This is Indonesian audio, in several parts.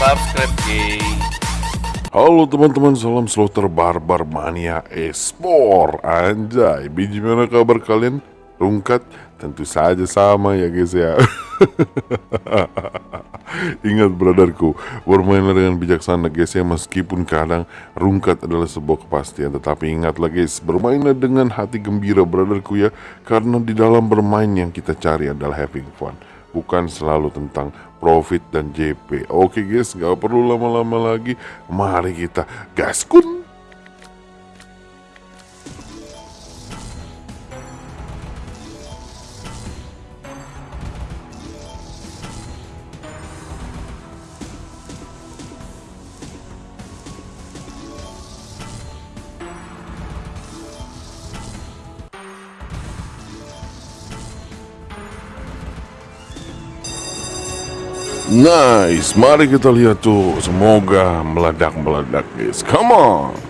subscribe. Halo teman-teman, salam slaughter barbar mania esport Anjay, biji mana kabar kalian? Rungkat? Tentu saja sama ya guys ya Ingat brotherku, bermainlah dengan bijaksana guys ya Meskipun kadang rungkat adalah sebuah kepastian Tetapi ingatlah guys, bermainlah dengan hati gembira brotherku ya Karena di dalam bermain yang kita cari adalah having fun bukan selalu tentang profit dan JP. Oke guys, nggak perlu lama-lama lagi. Mari kita gaskun. Nice, mari kita lihat tuh. Semoga meledak-meledak guys. Come on.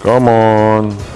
Come on.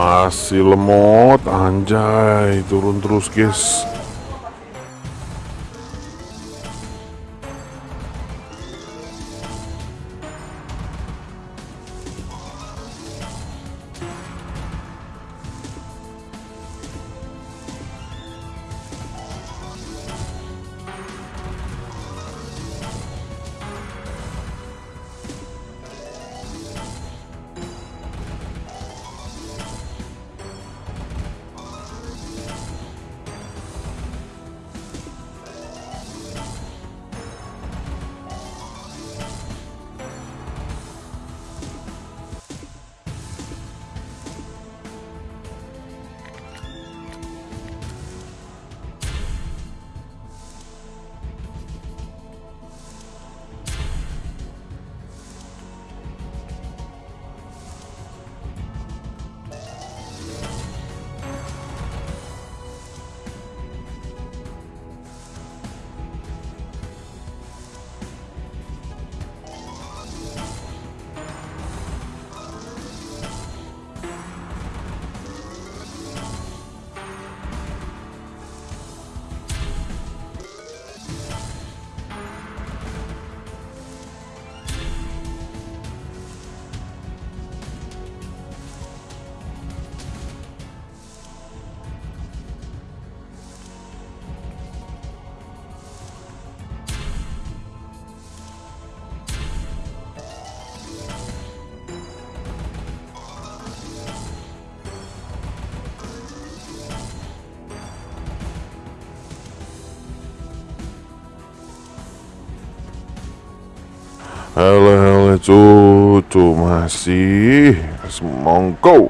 Masih lemot, anjay, turun terus guys. Halo halo cucu masih. Semongko